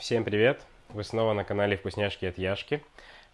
Всем привет! Вы снова на канале Вкусняшки от Яшки.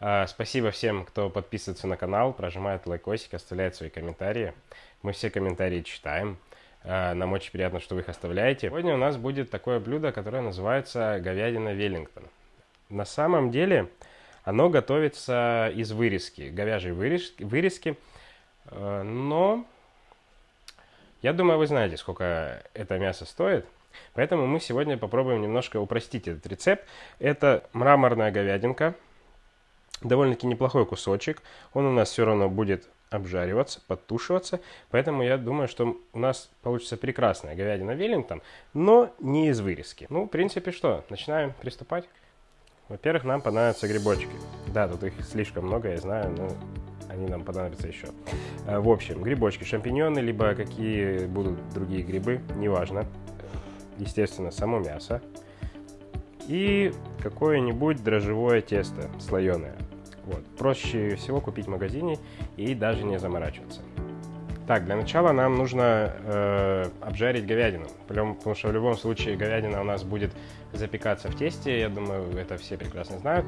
А, спасибо всем, кто подписывается на канал, прожимает лайкосик, оставляет свои комментарии. Мы все комментарии читаем. А, нам очень приятно, что вы их оставляете. Сегодня у нас будет такое блюдо, которое называется говядина Веллингтон. На самом деле оно готовится из вырезки, говяжьей вырезки, а, но я думаю, вы знаете, сколько это мясо стоит. Поэтому мы сегодня попробуем немножко упростить этот рецепт. Это мраморная говядинка, довольно-таки неплохой кусочек. Он у нас все равно будет обжариваться, подтушиваться. Поэтому я думаю, что у нас получится прекрасная говядина Веллингтон, но не из вырезки. Ну, в принципе, что, начинаем приступать? Во-первых, нам понадобятся грибочки. Да, тут их слишком много, я знаю, но они нам понадобятся еще. Э, в общем, грибочки, шампиньоны, либо какие будут другие грибы, неважно естественно, само мясо и какое-нибудь дрожжевое тесто слоеное. Вот. Проще всего купить в магазине и даже не заморачиваться. Так, для начала нам нужно э, обжарить говядину, потому что в любом случае говядина у нас будет запекаться в тесте, я думаю, это все прекрасно знают.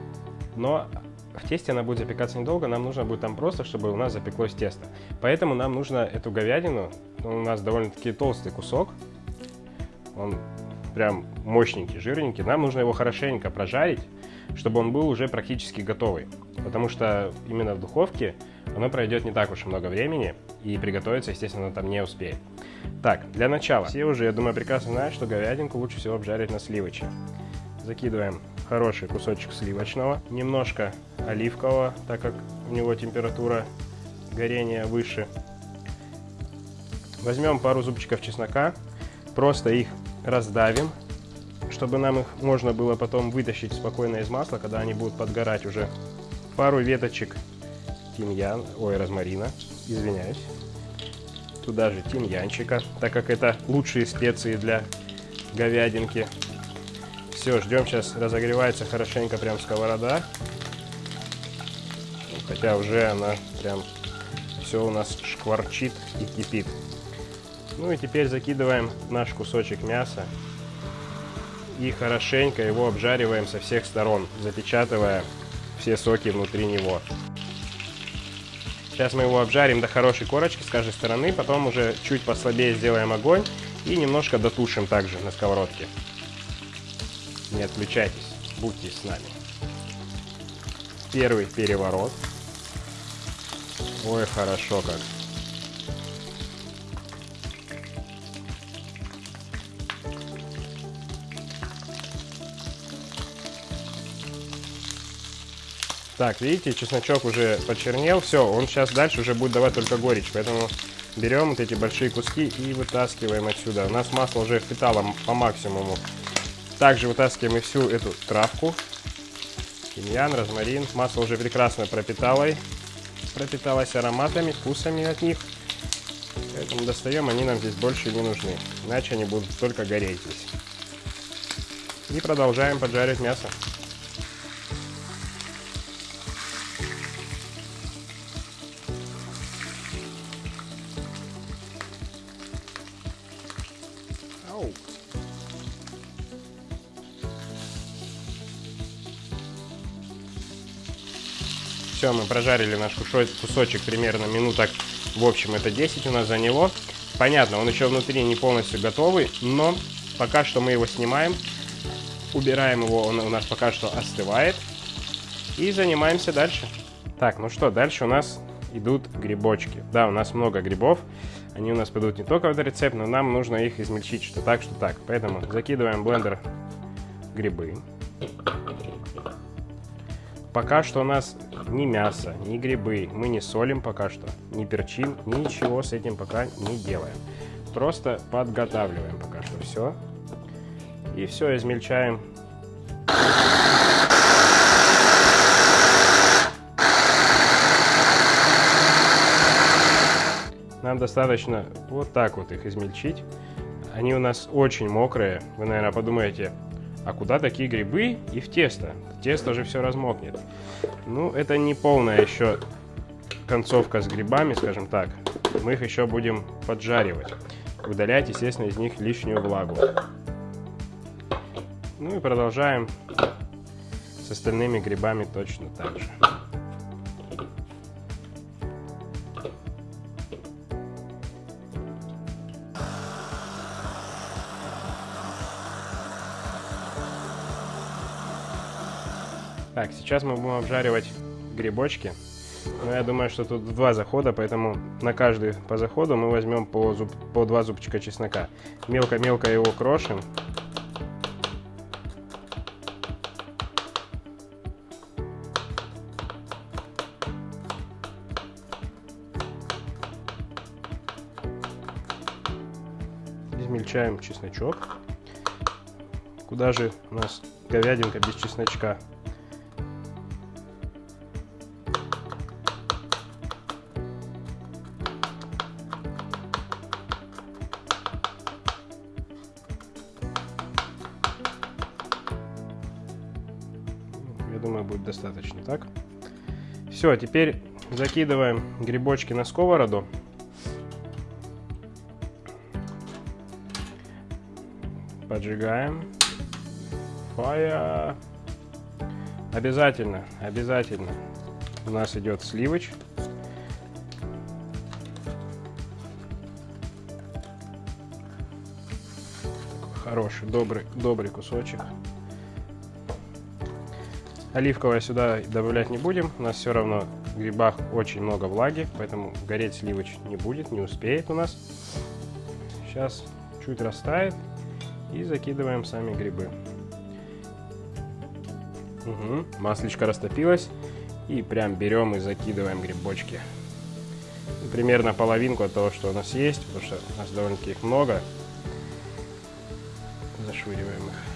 Но в тесте она будет запекаться недолго, нам нужно будет там просто, чтобы у нас запеклось тесто. Поэтому нам нужно эту говядину, у нас довольно-таки толстый кусок, он прям мощненький, жирненький. Нам нужно его хорошенько прожарить, чтобы он был уже практически готовый. Потому что именно в духовке оно пройдет не так уж много времени, и приготовиться, естественно, там не успеет. Так, для начала. Все уже, я думаю, прекрасно знают, что говядинку лучше всего обжарить на сливоче. Закидываем хороший кусочек сливочного, немножко оливкового, так как у него температура горения выше. Возьмем пару зубчиков чеснока, просто их раздавим, чтобы нам их можно было потом вытащить спокойно из масла, когда они будут подгорать уже. Пару веточек тимьян, ой, розмарина, извиняюсь. Туда же тимьянчика, так как это лучшие специи для говядинки. Все, ждем, сейчас разогревается хорошенько прям сковорода. Хотя уже она прям все у нас шкварчит и кипит. Ну и теперь закидываем наш кусочек мяса и хорошенько его обжариваем со всех сторон, запечатывая все соки внутри него. Сейчас мы его обжарим до хорошей корочки с каждой стороны, потом уже чуть послабее сделаем огонь и немножко дотушим также на сковородке. Не отключайтесь, будьте с нами. Первый переворот. Ой, хорошо как. Так, видите, чесночок уже почернел. Все, он сейчас дальше уже будет давать только горечь. Поэтому берем вот эти большие куски и вытаскиваем отсюда. У нас масло уже впитало по максимуму. Также вытаскиваем и всю эту травку. Тимьян, розмарин. Масло уже прекрасно пропитало. Пропиталось ароматами, вкусами от них. Поэтому достаем, они нам здесь больше не нужны. Иначе они будут только гореть здесь. И продолжаем поджаривать мясо. Все, мы прожарили наш кусочек примерно минуток, в общем, это 10 у нас заняло. Понятно, он еще внутри не полностью готовый, но пока что мы его снимаем, убираем его, он у нас пока что остывает. И занимаемся дальше. Так, ну что, дальше у нас идут грибочки. Да, у нас много грибов. Они у нас пойдут не только в этот рецепт, но нам нужно их измельчить, что так, что так. Поэтому закидываем в блендер грибы. Пока что у нас ни мясо, ни грибы, мы не солим пока что, не перчим, ничего с этим пока не делаем. Просто подготавливаем пока что все. И все измельчаем. Нам достаточно вот так вот их измельчить. Они у нас очень мокрые. Вы, наверное, подумаете, а куда такие грибы и в тесто? Тесто же все размокнет. Ну, это не полная еще концовка с грибами, скажем так. Мы их еще будем поджаривать. Удалять, естественно, из них лишнюю влагу. Ну и продолжаем с остальными грибами точно так же. Так, сейчас мы будем обжаривать грибочки. Но я думаю, что тут два захода, поэтому на каждый по заходу мы возьмем по, зуб, по два зубчика чеснока. Мелко-мелко его крошим. Измельчаем чесночок. Куда же у нас говядинка без чесночка? Все, теперь закидываем грибочки на сковороду. Поджигаем. Фая. Обязательно, обязательно. У нас идет сливоч. Хороший, добрый, добрый кусочек. Оливковое сюда добавлять не будем. У нас все равно в грибах очень много влаги, поэтому гореть сливоч не будет, не успеет у нас. Сейчас чуть растает и закидываем сами грибы. Угу. Масличко растопилось. И прям берем и закидываем грибочки. Примерно половинку от того, что у нас есть, потому что у нас довольно-таки их много. Зашвыриваем их.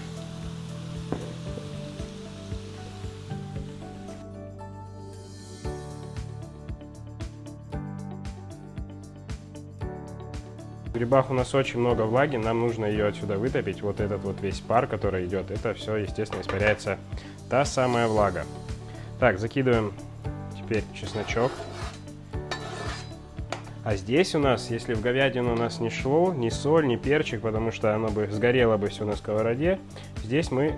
В грибах у нас очень много влаги, нам нужно ее отсюда вытопить. Вот этот вот весь пар, который идет, это все, естественно, испаряется та самая влага. Так, закидываем теперь чесночок. А здесь у нас, если в говядину у нас не шло, ни соль, ни перчик, потому что оно бы сгорело бы все на сковороде, здесь мы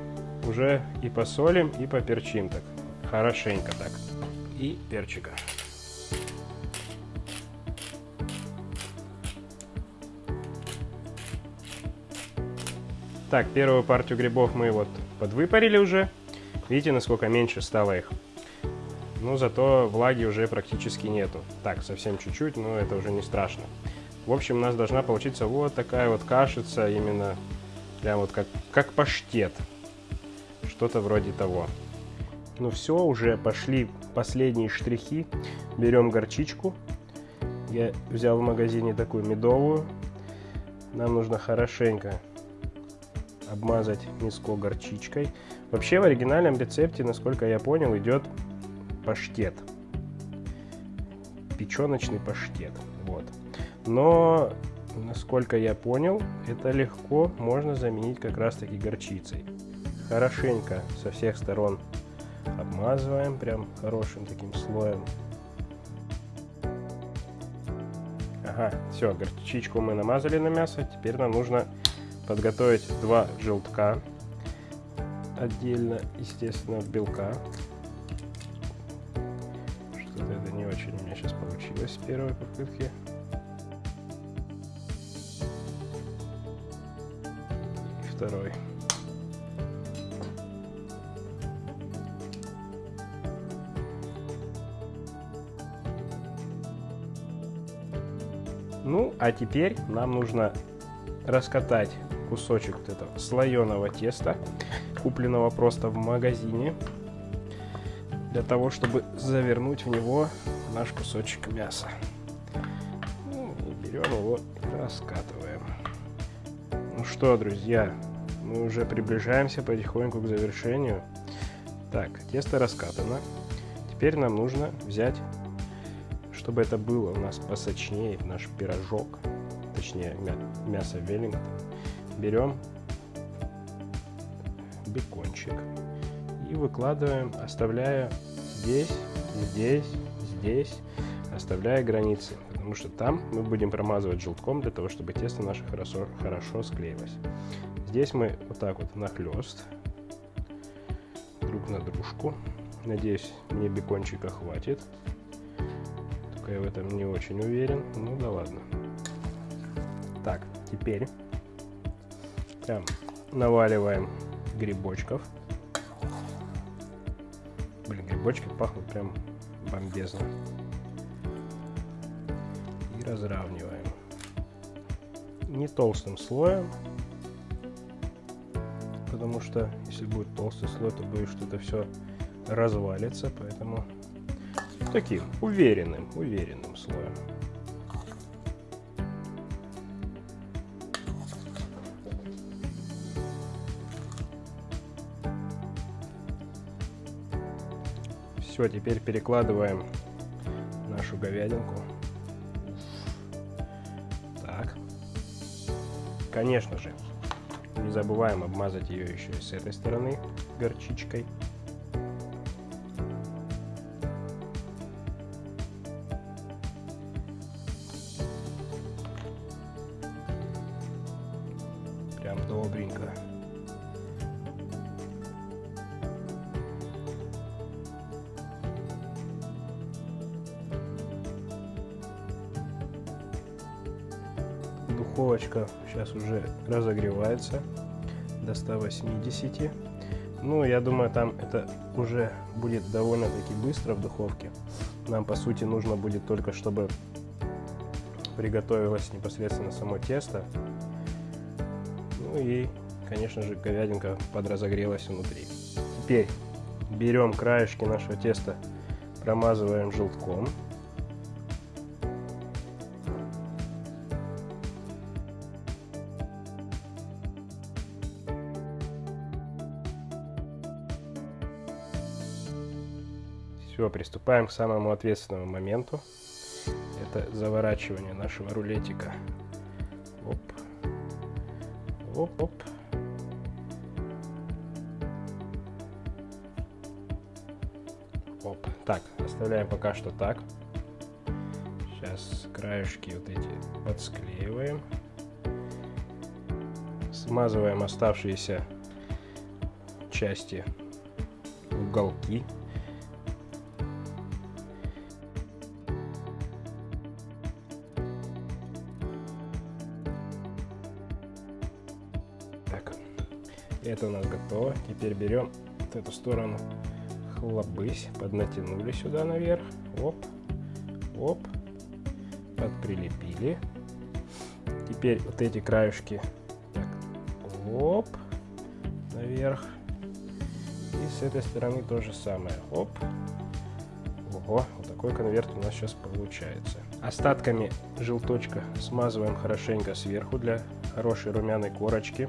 уже и посолим, и поперчим так, хорошенько так. И перчика. Так, первую партию грибов мы вот подвыпарили уже. Видите, насколько меньше стало их. Ну, зато влаги уже практически нету. Так, совсем чуть-чуть, но это уже не страшно. В общем, у нас должна получиться вот такая вот кашица, именно прям вот как, как паштет. Что-то вроде того. Ну все, уже пошли последние штрихи. Берем горчичку. Я взял в магазине такую медовую. Нам нужно хорошенько обмазать миску горчичкой. Вообще в оригинальном рецепте, насколько я понял, идет паштет. Печеночный паштет. Вот. Но, насколько я понял, это легко можно заменить как раз таки горчицей. Хорошенько со всех сторон обмазываем прям хорошим таким слоем. Ага, все, горчичку мы намазали на мясо. Теперь нам нужно подготовить два желтка отдельно, естественно, белка. Что-то это не очень у меня сейчас получилось с первой попытки. И второй. Ну, а теперь нам нужно раскатать кусочек вот этого слоеного теста, купленного просто в магазине, для того, чтобы завернуть в него наш кусочек мяса. Ну, берем его и раскатываем. Ну что, друзья, мы уже приближаемся потихоньку к завершению. Так, тесто раскатано. Теперь нам нужно взять, чтобы это было у нас посочнее, наш пирожок, точнее мясо веллингтон берем бекончик и выкладываем, оставляя здесь, здесь, здесь, оставляя границы, потому что там мы будем промазывать желтком для того, чтобы тесто наше хорошо, хорошо склеилось. Здесь мы вот так вот нахлест друг на дружку. Надеюсь, мне бекончика хватит. Только я в этом не очень уверен. Ну да ладно. Так, теперь прям наваливаем грибочков. Блин, грибочки пахнут прям бомбезно. И разравниваем. Не толстым слоем, потому что если будет толстый слой, то боюсь, что это все развалится, поэтому таким уверенным, уверенным слоем. Все, теперь перекладываем нашу говядинку. Так. Конечно же, не забываем обмазать ее еще и с этой стороны горчичкой. Разогревается до 180. Ну, я думаю, там это уже будет довольно-таки быстро в духовке. Нам, по сути, нужно будет только, чтобы приготовилось непосредственно само тесто. Ну и, конечно же, говядинка подразогрелась внутри. Теперь берем краешки нашего теста, промазываем желтком. Все, приступаем к самому ответственному моменту. Это заворачивание нашего рулетика. Оп. Оп-оп. Оп. Так, оставляем пока что так. Сейчас краешки вот эти подсклеиваем. Смазываем оставшиеся части уголки. Это у нас готово. Теперь берем вот эту сторону хлобысь, поднатянули сюда наверх. Оп, оп, подприлепили. Теперь вот эти краешки так, оп, наверх. И с этой стороны то же самое. Оп. Ого, вот такой конверт у нас сейчас получается. Остатками желточка смазываем хорошенько сверху для хорошей румяной корочки.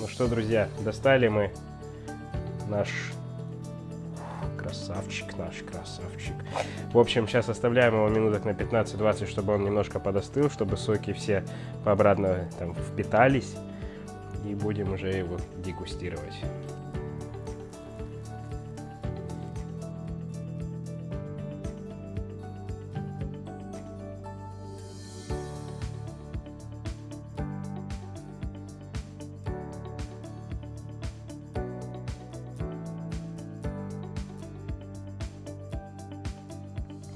Ну что, друзья, достали мы наш красавчик, наш красавчик. В общем, сейчас оставляем его минуток на 15-20, чтобы он немножко подостыл, чтобы соки все пообратно там впитались. И будем уже его дегустировать.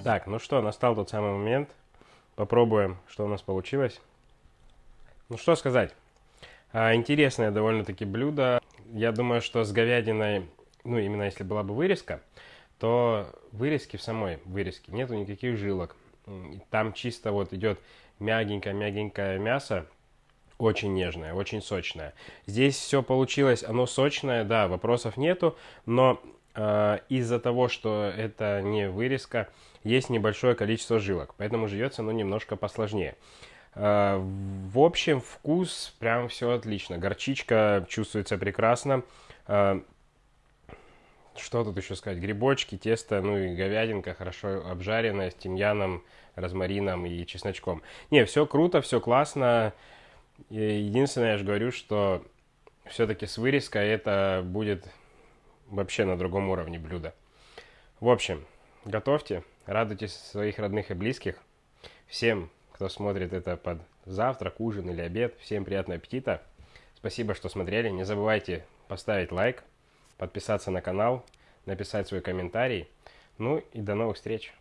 Так, ну что, настал тот самый момент. Попробуем, что у нас получилось. Ну что сказать. А, интересное довольно-таки блюдо. Я думаю, что с говядиной, ну именно если была бы вырезка, то вырезки в самой вырезке нету никаких жилок. Там чисто вот идет мягенькое-мягенькое мясо, очень нежное, очень сочное. Здесь все получилось, оно сочное, да, вопросов нету, но из-за того, что это не вырезка, есть небольшое количество жилок, поэтому живется оно немножко посложнее. Э, в общем, вкус прям все отлично. Горчичка чувствуется прекрасно. Э, что тут еще сказать? Грибочки, тесто, ну и говядинка хорошо обжаренная с тимьяном, розмарином и чесночком. Не, все круто, все классно. Единственное, я же говорю, что все-таки с вырезкой это будет вообще на другом уровне блюдо. В общем, готовьте, радуйтесь своих родных и близких. Всем, кто смотрит это под завтрак, ужин или обед, всем приятного аппетита. Спасибо, что смотрели. Не забывайте поставить лайк, подписаться на канал, написать свой комментарий. Ну и до новых встреч!